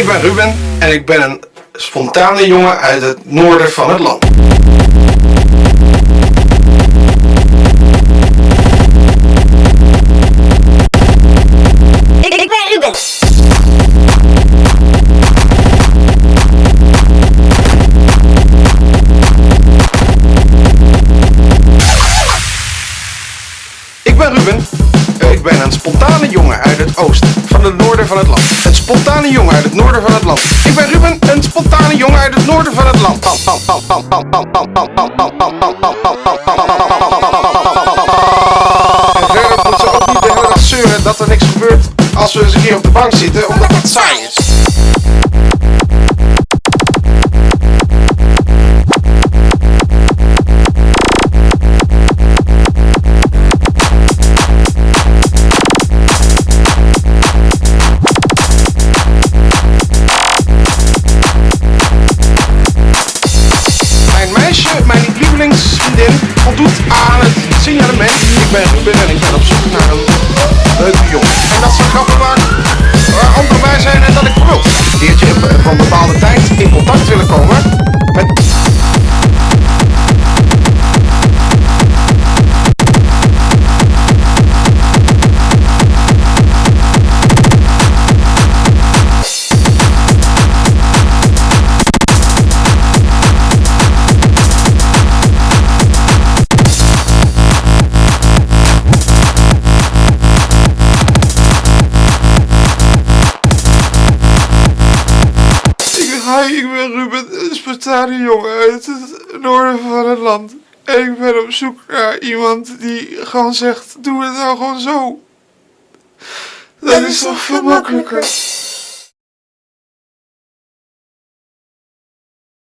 Ik ben Ruben en ik ben een spontane jongen uit het noorden van het land. Ik, ik ben Ruben. Ik ben Ruben. Ik ben een spontane jongen uit het oosten het noorden van het land. Een spontane jongen uit het noorden van het land. Ik ben Ruben, een spontane jongen uit het noorden van het land. De dat er niks gebeurt als we eens een keer op de bank zitten, omdat het saai is. Hi, ik ben Ruben, een spontane jongen uit het noorden van het land. En ik ben op zoek naar iemand die gewoon zegt, doe het nou gewoon zo. Dat, is toch veel makkelijker.